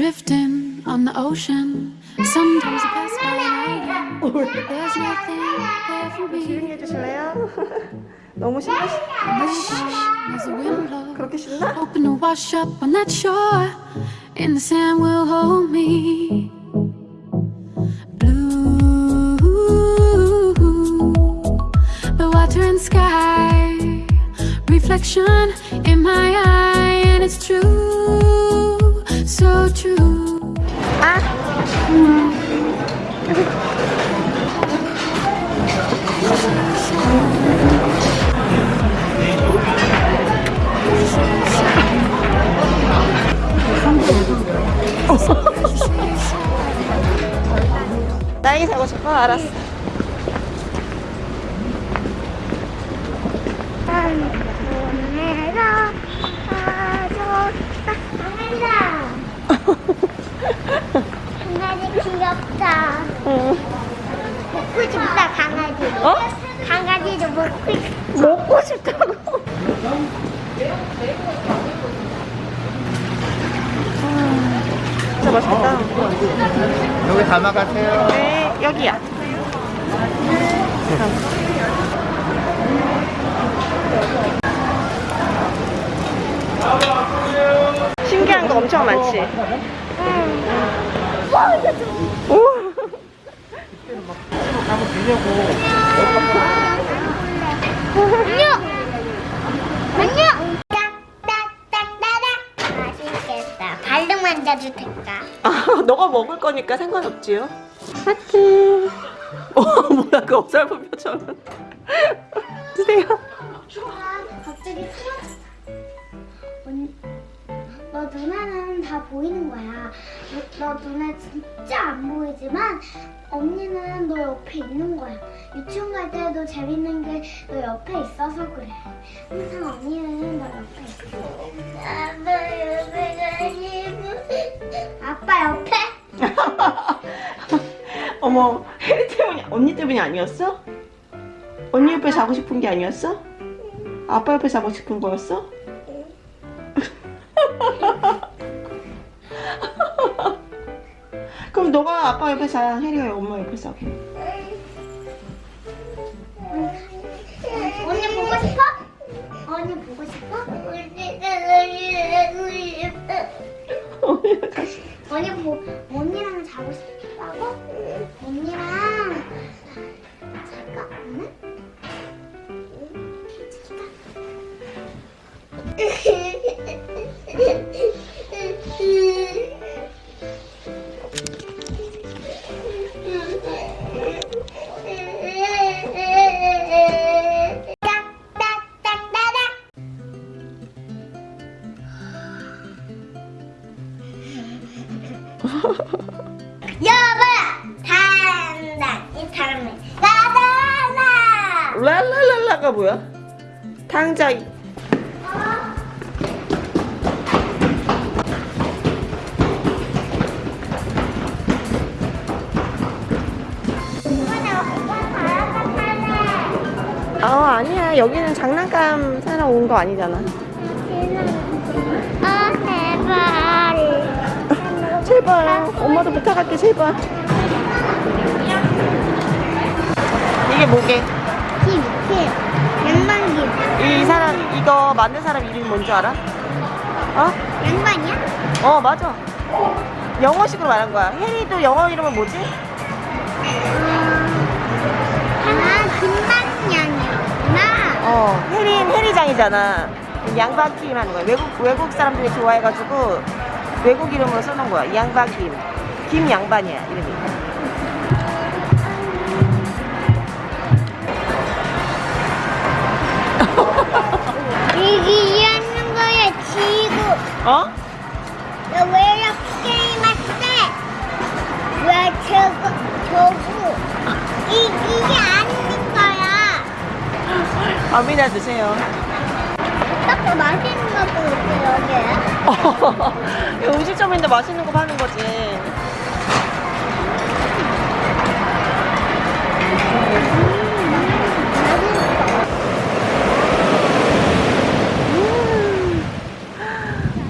drifting on the ocean. Sometimes I pass by an island, but there's nothing there for me. 조용히 해주실래요? 너무 신나시 As the wind blows, 그렇게 신나? hoping to wash up on that shore, and the sand will hold me. Blue, the water and sky, reflection in my eye, and it's true, So true. 아! 딸기 사고 싶어? 알았어. 내가 가져다 강아지 귀엽다 응. 먹고 싶다 강아지 어? 강아지도 먹고 싶다 먹고 싶다고. 아, 진짜 맛있겠다. 여기 담아가세요. 네, 여기야. 신기한 거 엄청 많지? 오! 안녕 안녕 딱딱딱따닥 맛있겠다 발로 만져도 될까 아, 너가 먹을 거니까 상관없지요. 하트. 어, 뭐야, 그 어설픈 표정은. 드세요. 갑자기 너 눈에는 다 보이는 거야. 너, 너 눈에 진짜 안 보이지만 언니는 너 옆에 있는 거야. 유치원 갈 때도 재밌는 게 너 옆에 있어서 그래. 항상 언니는 너 옆에 있어. 아빠 옆에 아빠 옆에? 어머, 혜리 때문이, 언니 때문이 아니었어? 언니 옆에 자고 싶은 게 아니었어? 아빠 옆에 자고 싶은 거였어? 그럼 너가 아빠 옆에 자, 혜리가 엄마 옆에 자게. 언니 보고 싶어? 언니 보고 싶어? 언니 보, 언니랑 자고 싶다고? 언니랑 잘까? 응? 딱딱 여보 단단 이 사람은 나다나 랄랄랄라가 뭐야? 당자. 어, 아니야. 여기는 장난감 사러 온 거 아니잖아. 아 제발. 엄마도 부탁할게, 제발. 이게 뭐게? 김, 김, 양반김 이 사람, 이거 만든 사람 이름이 뭔지 알아? 어? 양반이야? 어, 맞아. 영어식으로 말한 거야. 혜리도 영어 이름은 뭐지? 아 김만년이구나 어, 혜리는 혜리장이잖아. 양박김 하는 거야. 외국, 외국 사람들이 좋아해가지고 외국 이름으로 써놓은 거야. 양박김. 김양반이야, 이름이. 이게 이해하는 거야 지구 어? 왜 이렇게 게임할 때왜 저거 저거 이, 이게 아닌 거야 밥이나 드세요. 딱 맛있 먹어볼게요, 예. 음식점인데 맛있는 거 파는 거지.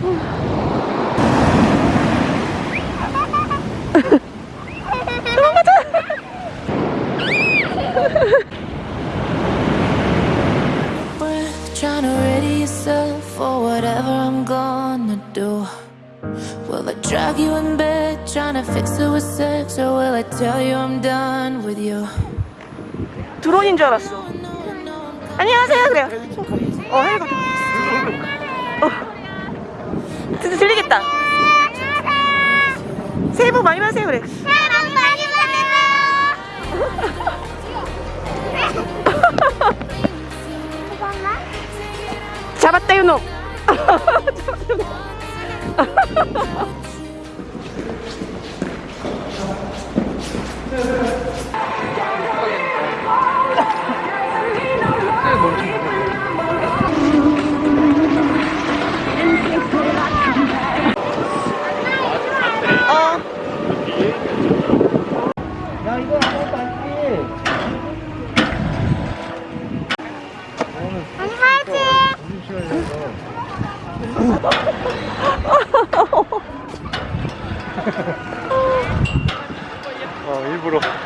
음. drag you in bed, trying to fix it with sex, or will I tell you I'm done with you? 드론인 줄 알았어. 안녕하세요. 그래요. 어, 해가. 어. 들, 들리겠다. 새해 복 많이 받으세요. 그래. 사랑 많이 받으세요. 잡았다 요놈. 어. 야 이거 아 무것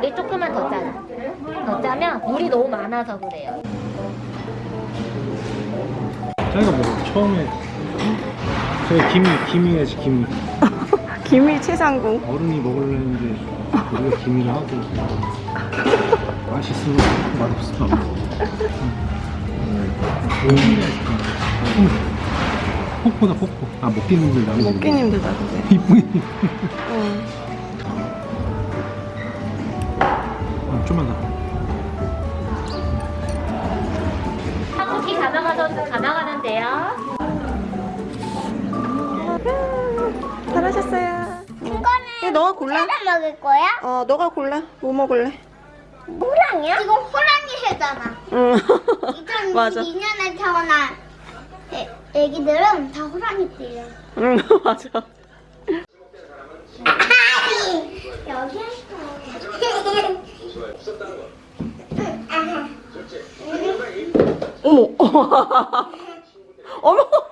물이 조금만 더 짜요. 더 짜면 물이 너무 많아서 그래요. 자기가 뭐 처음에 저희 김이 김이야지 김이 김이 최상궁. 어른이 먹으려 했는데 우리가 김이를 하고 맛있어 맛없어. 폭포다 폭포. 아 먹기님들 나오지. 목기님들다 근데. 이쁘게. 좀만 더. 한국기 가져가서 가져가는데요. 잘하셨어요. 이거는 네, 너가 골라. 먹을 거야? 어, 너가 골라. 뭐 먹을래? 호랑이야? 이거 호랑이 해잖아. 응. 맞아. 2002년에 태어난 애, 애기들은 다 호랑이띠야. 응, 맞아. 여기 어머. 어머.